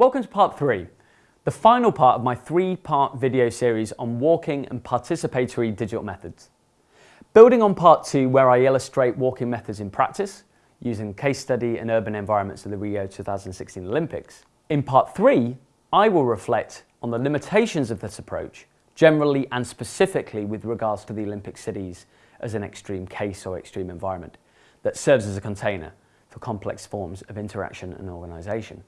Welcome to part three, the final part of my three-part video series on walking and participatory digital methods. Building on part two where I illustrate walking methods in practice, using case study and urban environments of the Rio 2016 Olympics. In part three, I will reflect on the limitations of this approach, generally and specifically with regards to the Olympic cities as an extreme case or extreme environment that serves as a container for complex forms of interaction and organisation.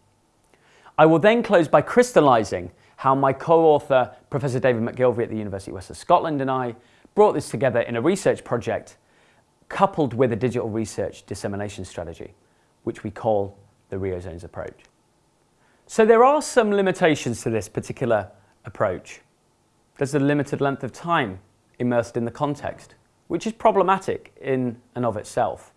I will then close by crystallising how my co-author, Professor David McGillivray at the University of Western Scotland and I brought this together in a research project coupled with a digital research dissemination strategy, which we call the RioZones approach. So there are some limitations to this particular approach. There's a limited length of time immersed in the context, which is problematic in and of itself,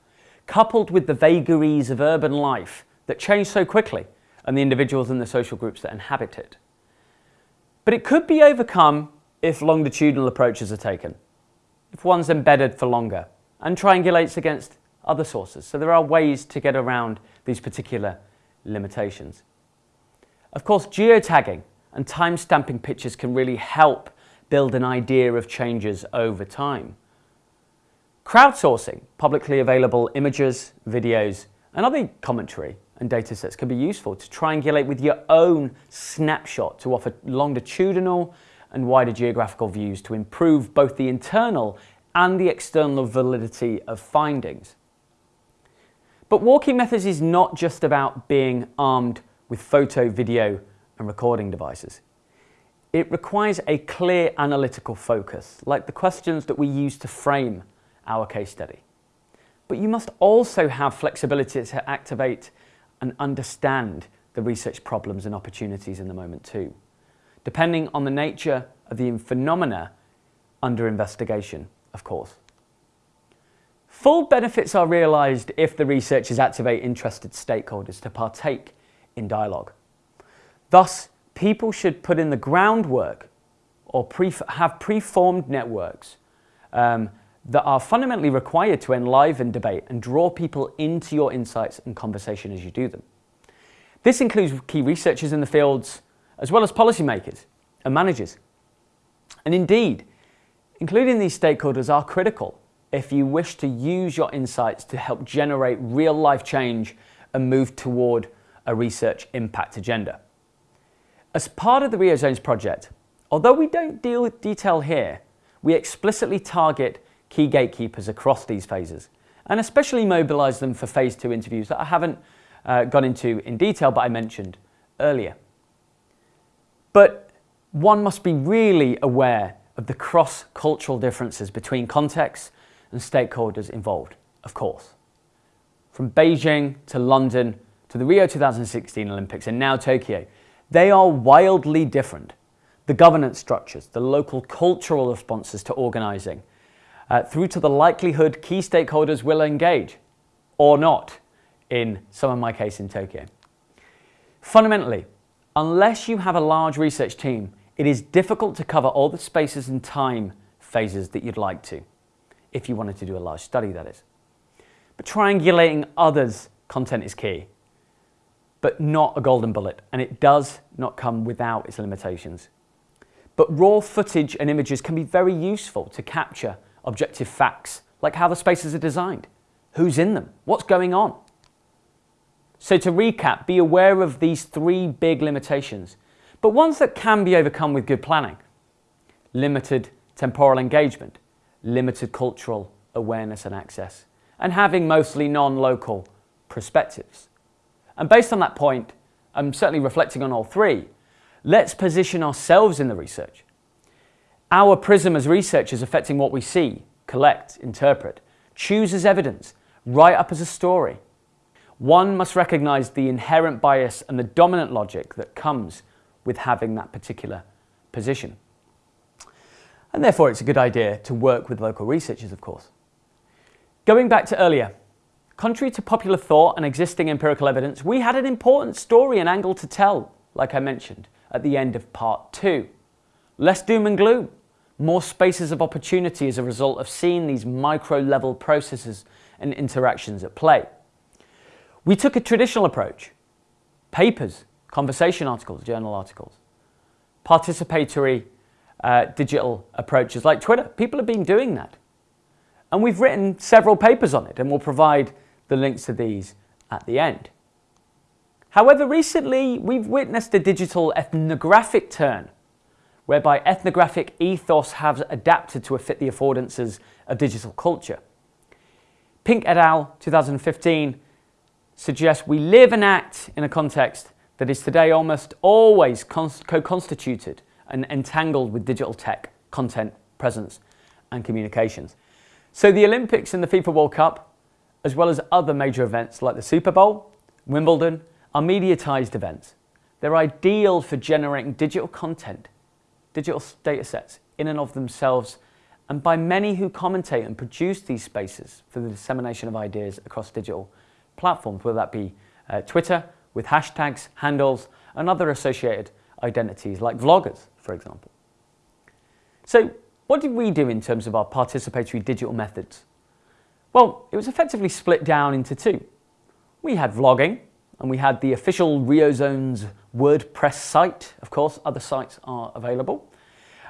coupled with the vagaries of urban life that change so quickly and the individuals and the social groups that inhabit it. But it could be overcome if longitudinal approaches are taken, if one's embedded for longer and triangulates against other sources. So there are ways to get around these particular limitations. Of course, geotagging and time-stamping pictures can really help build an idea of changes over time. Crowdsourcing publicly available images, videos, and other commentary and data sets can be useful to triangulate with your own snapshot to offer longitudinal and wider geographical views to improve both the internal and the external validity of findings. But walking methods is not just about being armed with photo, video and recording devices. It requires a clear analytical focus, like the questions that we use to frame our case study. But you must also have flexibility to activate and understand the research problems and opportunities in the moment too, depending on the nature of the phenomena under investigation, of course. Full benefits are realised if the researchers activate interested stakeholders to partake in dialogue. Thus, people should put in the groundwork or pre have preformed networks um, that are fundamentally required to enliven debate and draw people into your insights and conversation as you do them. This includes key researchers in the fields, as well as policymakers and managers. And indeed, including these stakeholders are critical if you wish to use your insights to help generate real life change and move toward a research impact agenda. As part of the Rio Zones project, although we don't deal with detail here, we explicitly target key gatekeepers across these phases and especially mobilise them for phase two interviews that I haven't uh, gone into in detail but I mentioned earlier. But one must be really aware of the cross-cultural differences between contexts and stakeholders involved, of course. From Beijing to London to the Rio 2016 Olympics and now Tokyo, they are wildly different. The governance structures, the local cultural responses to organising, uh, through to the likelihood key stakeholders will engage or not in some of my case in Tokyo. Fundamentally, unless you have a large research team, it is difficult to cover all the spaces and time phases that you'd like to, if you wanted to do a large study that is. But triangulating others' content is key, but not a golden bullet, and it does not come without its limitations. But raw footage and images can be very useful to capture objective facts, like how the spaces are designed, who's in them, what's going on. So to recap, be aware of these three big limitations, but ones that can be overcome with good planning. Limited temporal engagement, limited cultural awareness and access, and having mostly non-local perspectives. And based on that point, I'm certainly reflecting on all three, let's position ourselves in the research our prism as researchers affecting what we see, collect, interpret, choose as evidence, write up as a story. One must recognize the inherent bias and the dominant logic that comes with having that particular position. And therefore it's a good idea to work with local researchers, of course. Going back to earlier, contrary to popular thought and existing empirical evidence, we had an important story and angle to tell, like I mentioned, at the end of part two. Less doom and gloom, more spaces of opportunity as a result of seeing these micro level processes and interactions at play. We took a traditional approach, papers, conversation articles, journal articles, participatory uh, digital approaches like Twitter. People have been doing that. And we've written several papers on it and we'll provide the links to these at the end. However, recently we've witnessed a digital ethnographic turn whereby ethnographic ethos has adapted to fit the affordances of digital culture. Pink et al. 2015 suggests we live and act in a context that is today almost always co-constituted and entangled with digital tech, content, presence and communications. So the Olympics and the FIFA World Cup, as well as other major events like the Super Bowl, Wimbledon, are mediatized events. They're ideal for generating digital content, digital data sets in and of themselves, and by many who commentate and produce these spaces for the dissemination of ideas across digital platforms, whether that be uh, Twitter with hashtags, handles, and other associated identities like vloggers, for example. So what did we do in terms of our participatory digital methods? Well, it was effectively split down into two. We had vlogging, and we had the official RioZones WordPress site. Of course, other sites are available.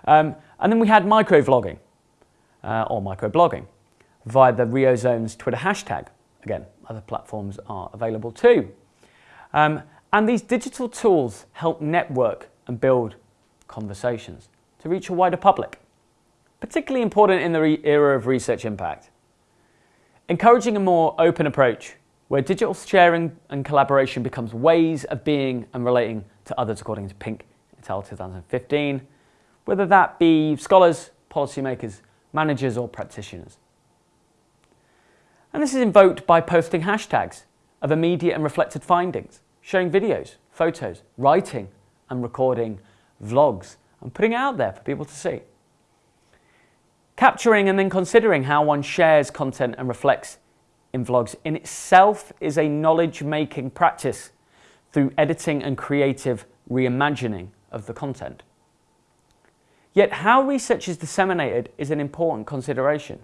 Um, and then we had microvlogging, uh, or microblogging, via the RioZones Twitter hashtag. Again, other platforms are available too. Um, and these digital tools help network and build conversations to reach a wider public, particularly important in the era of research impact. Encouraging a more open approach where digital sharing and collaboration becomes ways of being and relating to others according to Pink al. 2015, whether that be scholars, policymakers, managers or practitioners. And this is invoked by posting hashtags of immediate and reflected findings, showing videos, photos, writing and recording vlogs and putting it out there for people to see. Capturing and then considering how one shares content and reflects in vlogs in itself is a knowledge-making practice through editing and creative reimagining of the content. Yet how research is disseminated is an important consideration.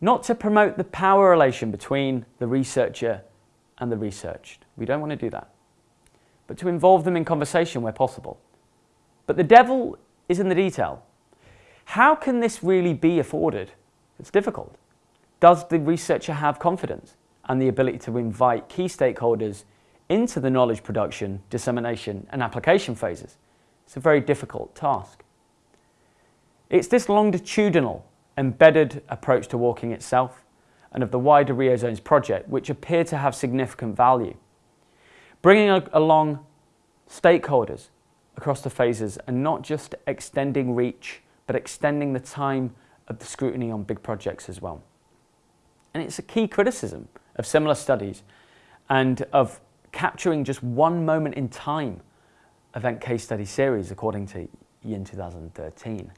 Not to promote the power relation between the researcher and the researched. We don't want to do that. But to involve them in conversation where possible. But the devil is in the detail. How can this really be afforded? It's difficult. Does the researcher have confidence and the ability to invite key stakeholders into the knowledge production, dissemination and application phases? It's a very difficult task. It's this longitudinal, embedded approach to walking itself and of the wider RioZones project which appear to have significant value. Bringing along stakeholders across the phases and not just extending reach but extending the time of the scrutiny on big projects as well. And it's a key criticism of similar studies and of capturing just one moment in time event case study series according to Yin 2013.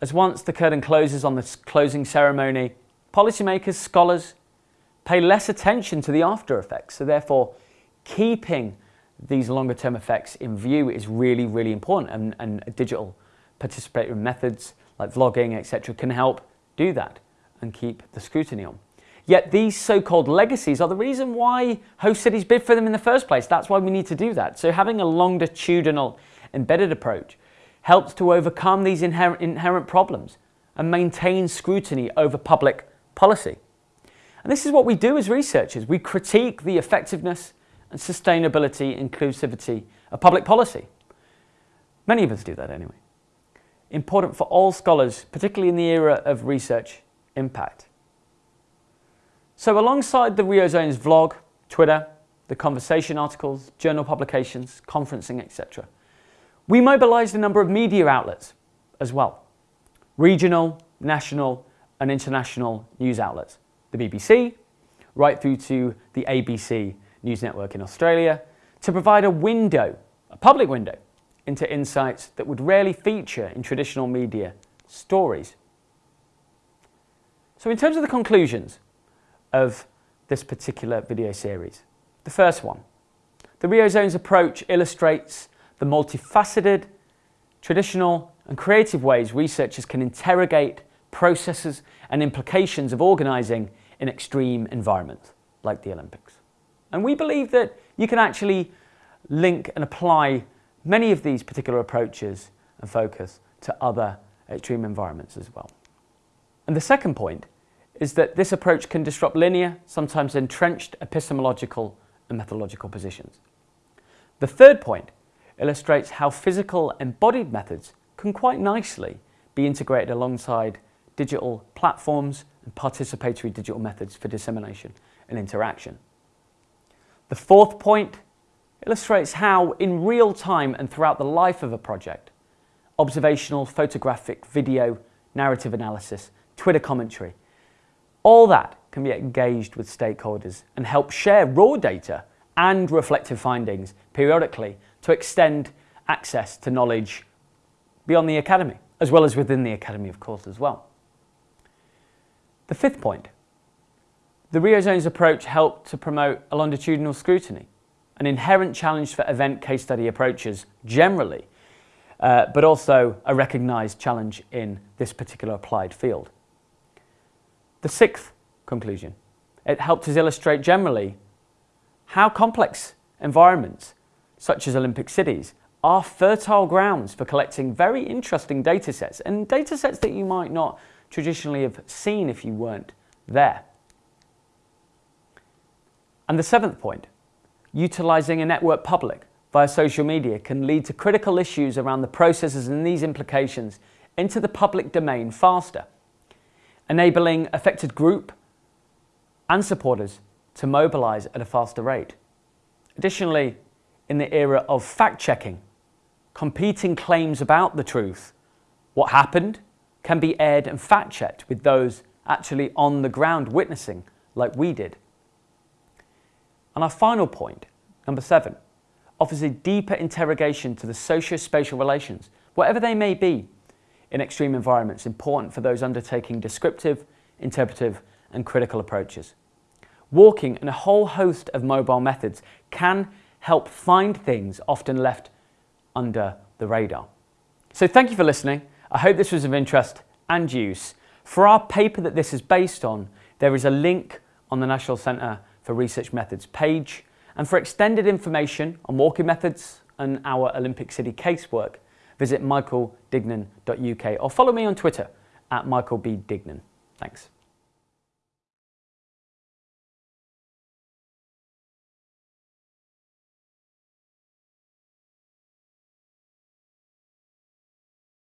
As once the curtain closes on the closing ceremony, policymakers, scholars pay less attention to the after effects. So therefore, keeping these longer term effects in view is really, really important and, and digital participatory methods like vlogging, etc. can help do that and keep the scrutiny on. Yet these so-called legacies are the reason why host cities bid for them in the first place. That's why we need to do that. So having a longitudinal embedded approach helps to overcome these inherent, inherent problems and maintain scrutiny over public policy. And this is what we do as researchers. We critique the effectiveness and sustainability, inclusivity of public policy. Many of us do that anyway. Important for all scholars, particularly in the era of research impact. So alongside the RioZones vlog, Twitter, the conversation articles, journal publications, conferencing, etc., we mobilised a number of media outlets as well. Regional, national and international news outlets. The BBC, right through to the ABC News Network in Australia, to provide a window, a public window, into insights that would rarely feature in traditional media stories. So in terms of the conclusions of this particular video series, the first one, the RioZones approach illustrates the multifaceted, traditional and creative ways researchers can interrogate processes and implications of organising in extreme environments like the Olympics. And we believe that you can actually link and apply many of these particular approaches and focus to other extreme environments as well. And the second point is that this approach can disrupt linear, sometimes entrenched epistemological and methodological positions. The third point illustrates how physical embodied methods can quite nicely be integrated alongside digital platforms and participatory digital methods for dissemination and interaction. The fourth point illustrates how in real time and throughout the life of a project, observational, photographic, video, narrative analysis, Twitter commentary, all that can be engaged with stakeholders and help share raw data and reflective findings periodically to extend access to knowledge beyond the academy, as well as within the academy, of course, as well. The fifth point, the Rio Zones approach helped to promote a longitudinal scrutiny, an inherent challenge for event case study approaches generally, uh, but also a recognised challenge in this particular applied field. The sixth conclusion, it helped us illustrate generally how complex environments, such as Olympic cities, are fertile grounds for collecting very interesting data sets and data sets that you might not traditionally have seen if you weren't there. And the seventh point, utilising a network public via social media can lead to critical issues around the processes and these implications into the public domain faster, enabling affected group and supporters to mobilise at a faster rate. Additionally, in the era of fact-checking, competing claims about the truth, what happened, can be aired and fact-checked with those actually on the ground witnessing like we did. And our final point, number seven, offers a deeper interrogation to the socio-spatial relations, whatever they may be, in extreme environments important for those undertaking descriptive, interpretive and critical approaches. Walking and a whole host of mobile methods can help find things often left under the radar. So thank you for listening. I hope this was of interest and use. For our paper that this is based on, there is a link on the National Centre for Research Methods page. And for extended information on walking methods and our Olympic City casework, visit michaelduignan.uk or follow me on Twitter at michaelbduignan. Thanks.